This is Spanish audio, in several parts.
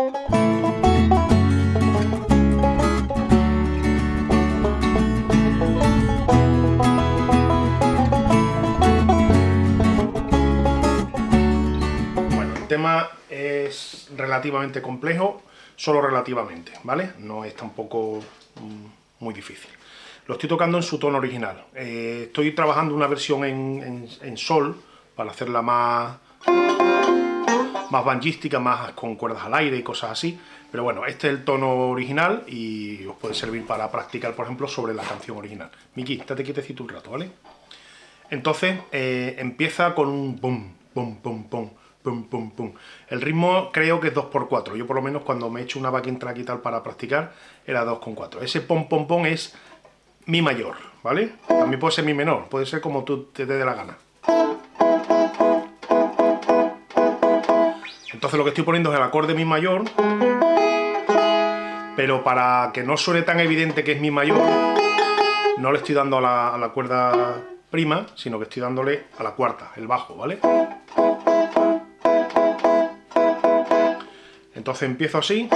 Bueno, el tema es relativamente complejo, solo relativamente, ¿vale? No es tampoco mm, muy difícil. Lo estoy tocando en su tono original. Eh, estoy trabajando una versión en, en sol, para hacerla más más banjística, más con cuerdas al aire y cosas así. Pero bueno, este es el tono original y os puede servir para practicar, por ejemplo, sobre la canción original. Miki, estate quietecito un rato, ¿vale? Entonces, eh, empieza con un pum, pum, pum, pum, pum, pum, pum. El ritmo creo que es 2x4. Yo por lo menos cuando me he hecho una backing track y tal para practicar, era 2x4. Ese pom, pom, pom es mi mayor, ¿vale? También puede ser mi menor, puede ser como tú te dé la gana. Entonces lo que estoy poniendo es el acorde Mi mayor, pero para que no suene tan evidente que es Mi mayor, no le estoy dando a la, cuerda prima, sino que estoy dándole a la cuarta, el bajo, ¿vale? Entonces empiezo así.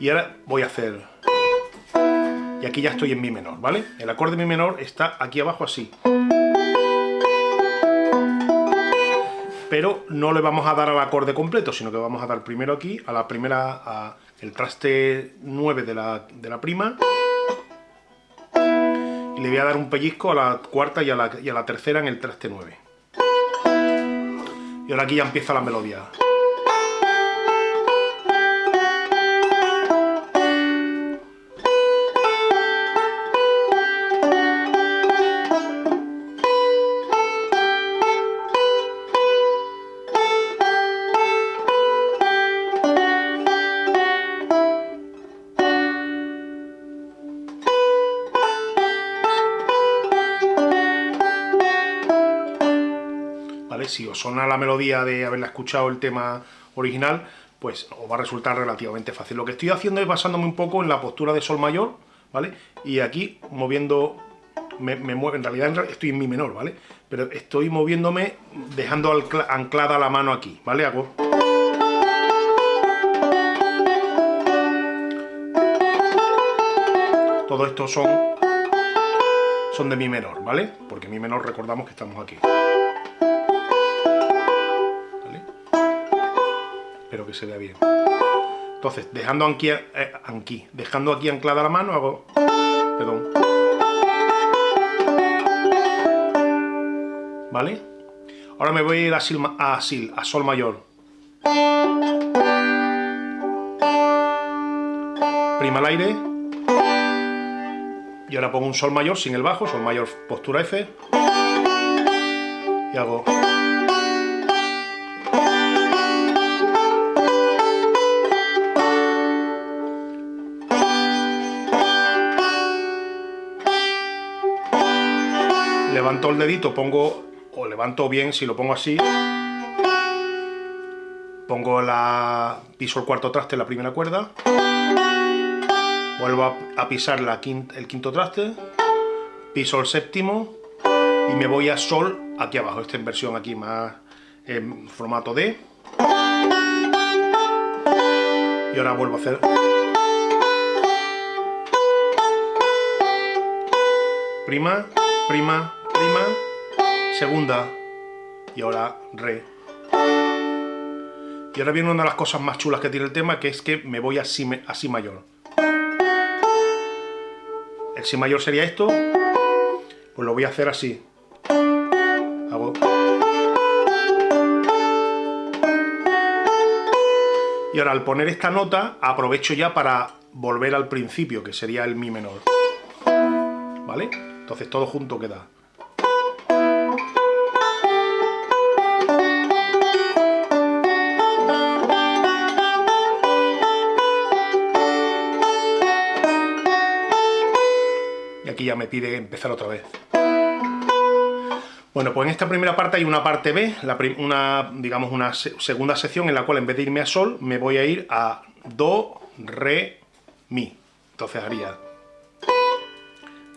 Y ahora voy a hacer... Y aquí ya estoy en Mi menor, ¿vale? El acorde Mi menor está aquí abajo así. Pero no le vamos a dar al acorde completo, sino que vamos a dar primero aquí, a la primera, a el traste 9 de la, prima, y le voy a dar un pellizco a la cuarta y a la, y a la tercera en el traste 9. Y ahora aquí ya empieza la melodía. Si os suena la melodía de haberla escuchado el tema original, pues os va a resultar relativamente fácil. Lo que estoy haciendo es basándome un poco en la postura de sol mayor, ¿vale? Y aquí moviendo, me, mueve, en realidad estoy en mi menor, ¿vale? Pero estoy moviéndome dejando anclada la mano aquí, ¿vale? Hago... Todo esto son, son de mi menor, ¿vale? Porque mi menor recordamos que estamos aquí. Espero que se vea bien. Entonces, dejando aquí, eh, aquí, dejando aquí anclada la mano, hago... Perdón. ¿Vale? Ahora me voy a ir a, sil, a, a sol mayor. Prima al aire. Y ahora pongo un sol mayor sin el bajo, sol mayor postura F. Y hago... levanto el dedito, pongo, o levanto bien si lo pongo así, pongo la, piso el cuarto traste, la primera cuerda, vuelvo a, pisar la el quinto traste, piso el séptimo y me voy a sol aquí abajo, esta inversión aquí más en formato D. Y ahora vuelvo a hacer... Prima, prima, segunda y ahora re. Y ahora viene una de las cosas más chulas que tiene el tema, que es que me voy a si, a si mayor. El si mayor sería esto, pues lo voy a hacer así. Hago... Y ahora al poner esta nota, aprovecho ya para volver al principio, que sería el mi menor. ¿Vale? Entonces todo junto queda. Aquí ya me pide empezar otra vez. Bueno, pues en esta primera parte hay una parte B, una, digamos una segunda sección en la cual en vez de irme a Sol, me voy a ir a Do, Re, Mi. Entonces haría...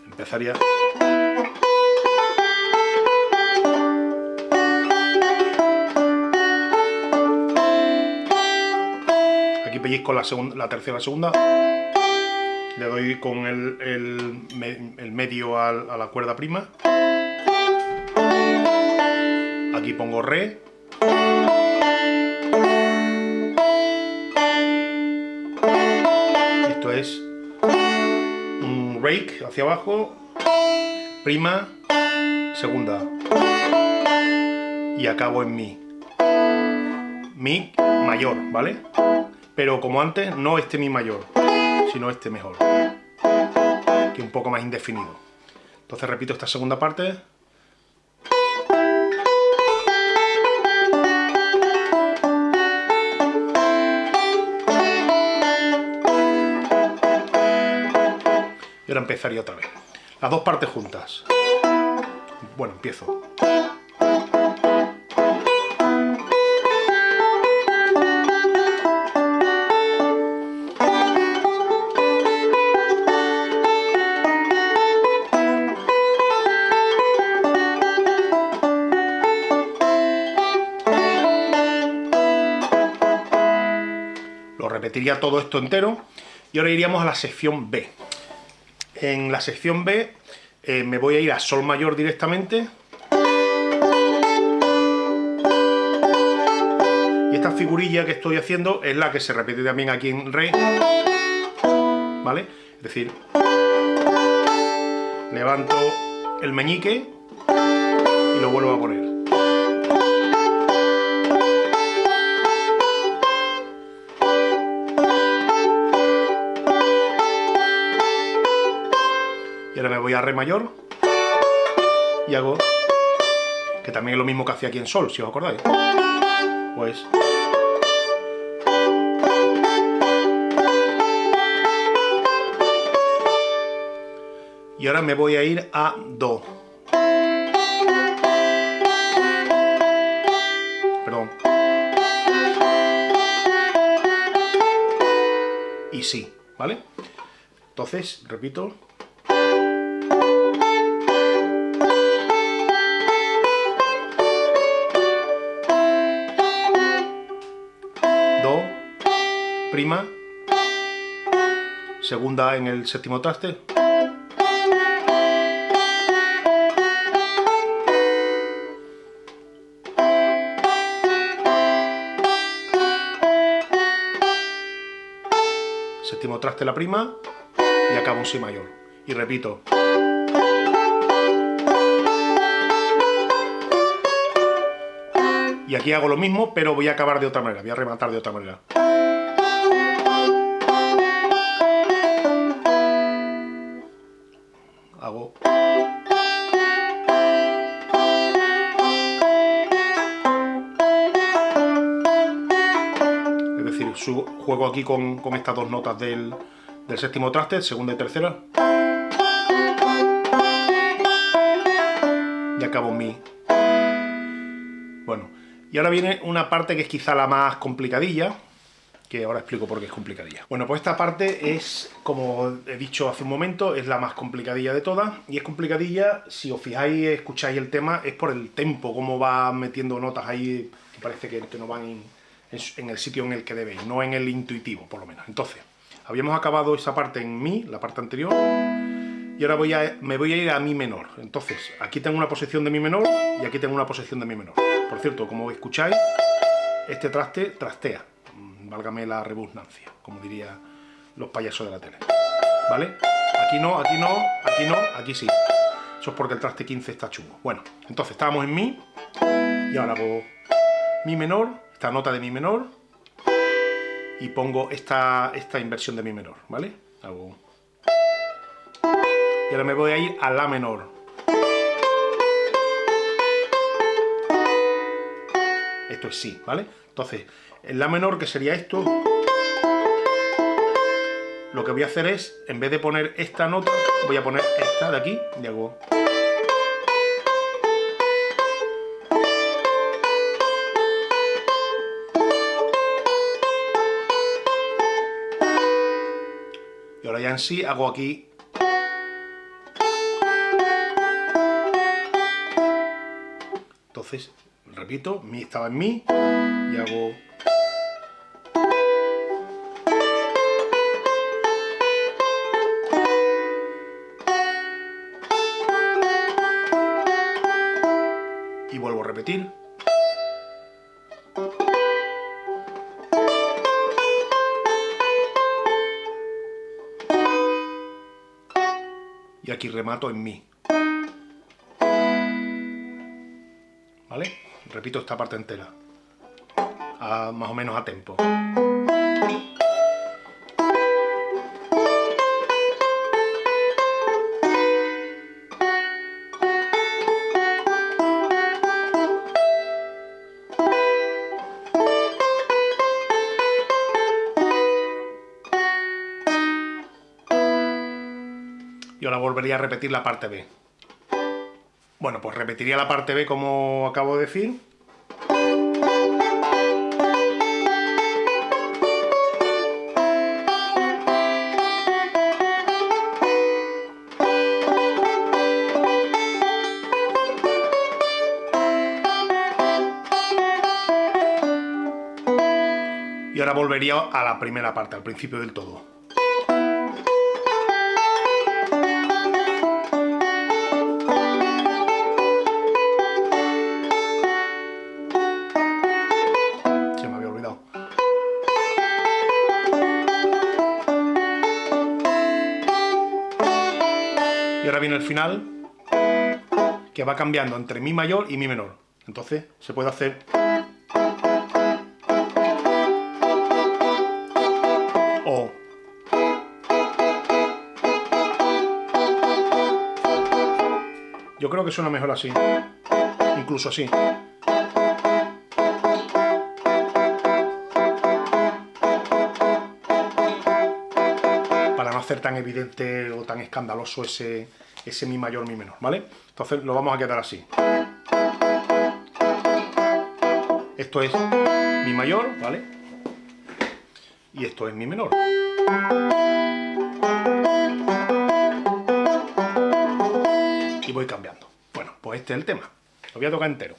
Empezaría... aquí pellizco la, la tercera segunda, le doy con el, medio a, a la cuerda prima, aquí pongo re, esto es un rake hacia abajo, prima, segunda, y acabo en mi. Mi mayor, ¿vale? Pero como antes, no este mi mayor, sino este mejor. Que un poco más indefinido. Entonces repito esta segunda parte. Y ahora empezaría otra vez. Las dos partes juntas. Bueno, empiezo. Repetiría todo esto entero y ahora iríamos a la sección B. En la sección B eh, me voy a ir a Sol mayor directamente. Y esta figurilla que estoy haciendo es la que se repite también aquí en Re. ¿Vale? Es decir, levanto el meñique y lo vuelvo a poner. Ahora me voy a Re mayor y hago, que también es lo mismo que hacía aquí en Sol, si os acordáis. Pues... Y ahora me voy a ir a Do. Perdón. Y sí, ¿vale? Entonces, repito, prima, segunda en el séptimo traste, séptimo traste la prima y acabo un si mayor. Y repito. Y aquí hago lo mismo, pero voy a acabar de otra manera, voy a rematar de otra manera. Juego aquí con, estas dos notas del, séptimo traste, segunda y tercera. Y acabo mi. Bueno, y ahora viene una parte que es quizá la más complicadilla, que ahora explico por qué es complicadilla. Bueno, pues esta parte es, como he dicho hace un momento, es la más complicadilla de todas, y es complicadilla, si os fijáis, escucháis el tema, es por el tempo, cómo va metiendo notas ahí, que parece que, que no van en el sitio en el que debéis, no en el intuitivo, por lo menos. Entonces, habíamos acabado esa parte en Mi, la parte anterior, y ahora voy a, me voy a ir a Mi menor. Entonces, aquí tengo una posición de Mi menor y aquí tengo una posición de Mi menor. Por cierto, como escucháis, este traste trastea, mm, válgame la rebusnancia, como diría los payasos de la tele. ¿Vale? Aquí no, aquí no, aquí no, aquí sí. Eso es porque el traste 15 está chungo. Bueno, entonces estábamos en Mi, y ahora hago Mi menor, esta nota de mi menor y pongo esta, esta inversión de mi menor, ¿vale? Hago... Y ahora me voy a ir a la menor. Esto es sí, ¿vale? Entonces, en la menor, que sería esto, lo que voy a hacer es, en vez de poner esta nota, voy a poner esta de aquí, y hago... en sí hago aquí. Entonces repito, mi estaba en mi y hago y vuelvo a repetir. Aquí remato en mi. ¿Vale? Repito esta parte entera, más o menos a tempo. Volvería a repetir la parte B. Bueno, pues repetiría la parte B como acabo de decir. Y ahora volvería a la primera parte, al principio del todo. Viene el final, que va cambiando entre mi mayor y mi menor. Entonces se puede hacer... O... Yo creo que suena mejor así, incluso así. Tan evidente o tan escandaloso ese, ese mi mayor, mi menor, ¿vale? Entonces lo vamos a quedar así. Esto es mi mayor, ¿vale? Y esto es mi menor. Y voy cambiando. Bueno, pues este es el tema. Lo voy a tocar entero.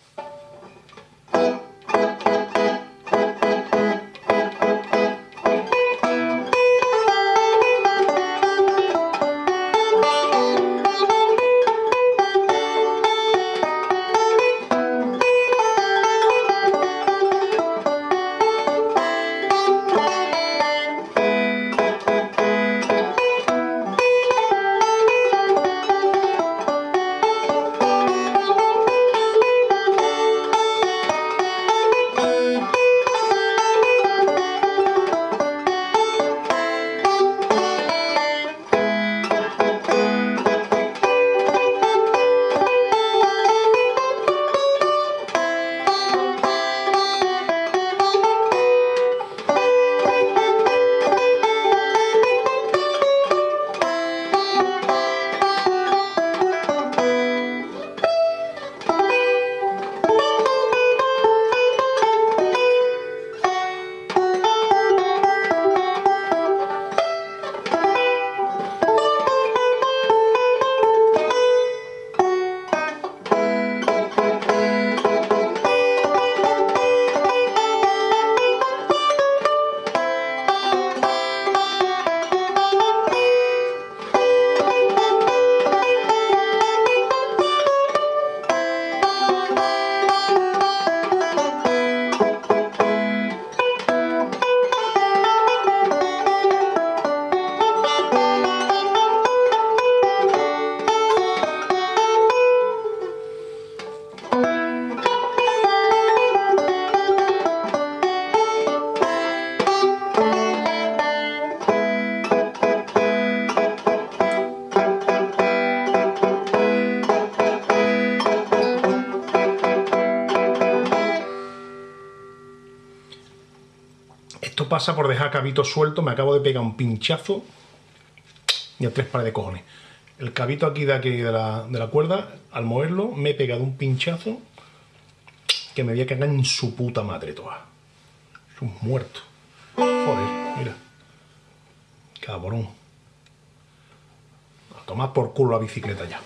Pasa por dejar cabito suelto, me acabo de pegar un pinchazo y a tres pares de cojones. El cabito aquí de aquí de la, de la cuerda, al moverlo, me he pegado un pinchazo que me voy a cagar en su puta madre toda. Es un muerto. Joder, mira. Cabrón. A tomar por culo la bicicleta ya.